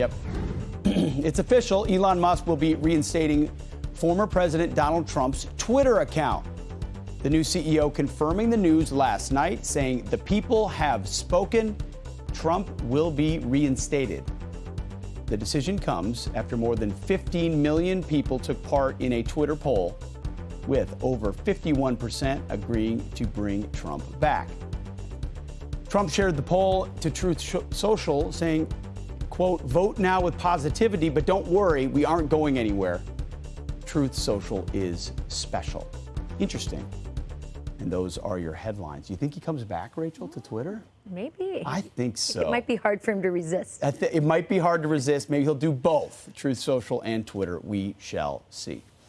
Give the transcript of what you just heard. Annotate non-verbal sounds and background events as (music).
Yep. (clears throat) it's official. Elon Musk will be reinstating former President Donald Trump's Twitter account. The new CEO confirming the news last night, saying the people have spoken. Trump will be reinstated. The decision comes after more than 15 million people took part in a Twitter poll, with over 51% agreeing to bring Trump back. Trump shared the poll to Truth Social, saying, quote, vote now with positivity, but don't worry, we aren't going anywhere. Truth Social is special. Interesting. And those are your headlines. You think he comes back, Rachel, to Twitter? Maybe. I think so. It might be hard for him to resist. it might be hard to resist. Maybe he'll do both Truth Social and Twitter. We shall see.